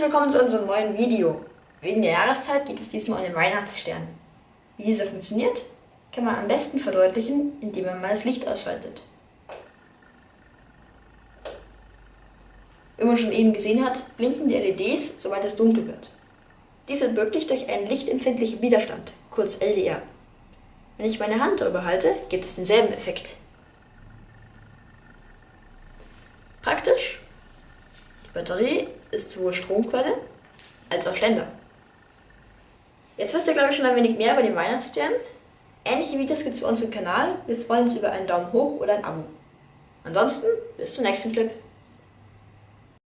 Herzlich willkommen zu unserem neuen Video. Wegen der Jahreszeit geht es diesmal um den Weihnachtsstern. Wie dieser funktioniert, kann man am besten verdeutlichen, indem man mal das Licht ausschaltet. Wie man schon eben gesehen hat, blinken die LEDs, sobald es dunkel wird. Dies ermöglicht durch einen lichtempfindlichen Widerstand, kurz LDR. Wenn ich meine Hand darüber halte, gibt es denselben Effekt. Praktisch. Die Batterie ist sowohl Stromquelle als auch Ständer. Jetzt wisst ihr, glaube ich, schon ein wenig mehr über den Weihnachtsstern. Ähnliche Videos gibt es bei uns im Kanal. Wir freuen uns über einen Daumen hoch oder ein Abo. Ansonsten, bis zum nächsten Clip.